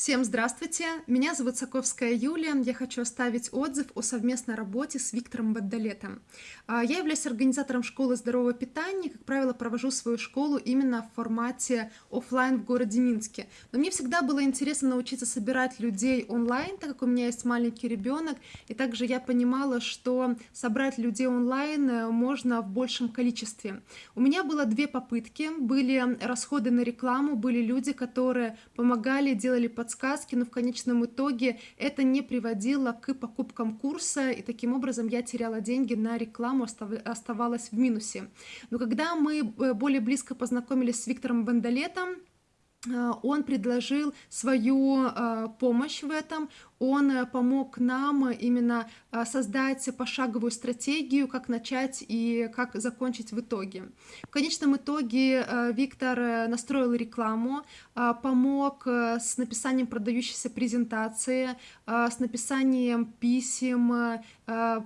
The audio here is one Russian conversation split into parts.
Всем здравствуйте! Меня зовут Саковская Юлия. Я хочу оставить отзыв о совместной работе с Виктором Баддалетом. А, я являюсь организатором школы здорового питания. Как правило, провожу свою школу именно в формате офлайн в городе Минске. Но мне всегда было интересно научиться собирать людей онлайн, так как у меня есть маленький ребенок. И также я понимала, что собрать людей онлайн э, можно в большем количестве. У меня было две попытки. Были расходы на рекламу, были люди, которые помогали, делали под подсказки, но в конечном итоге это не приводило к покупкам курса, и таким образом я теряла деньги на рекламу, оставалась в минусе. Но когда мы э, более близко познакомились с Виктором Бандалетом, он предложил свою э, помощь в этом, он э, помог нам именно создать пошаговую стратегию, как начать и как закончить в итоге. В конечном итоге Виктор настроил рекламу, помог с написанием продающейся презентации, с написанием писем,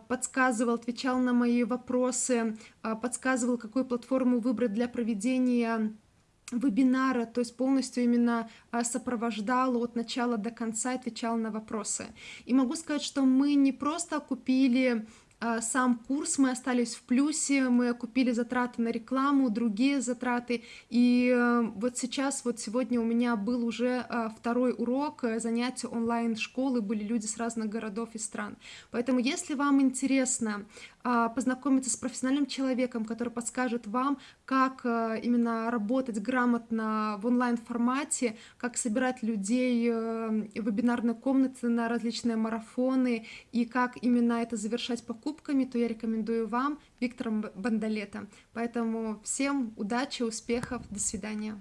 подсказывал, отвечал на мои вопросы, подсказывал, какую платформу выбрать для проведения вебинара, то есть полностью именно а, сопровождал от начала до конца, отвечал на вопросы. И могу сказать, что мы не просто купили а, сам курс мы остались в плюсе, мы купили затраты на рекламу, другие затраты, и э, вот сейчас, вот сегодня у меня был уже а, второй урок э, занятия онлайн-школы, были люди с разных городов и стран. Поэтому, если вам интересно познакомиться с профессиональным человеком, который подскажет вам, как э, именно работать грамотно в онлайн-формате, как собирать людей в вебинарной комнате на различные марафоны и как именно это завершать покупками, то я рекомендую вам Виктора Бандалета. Поэтому всем удачи, успехов, до свидания.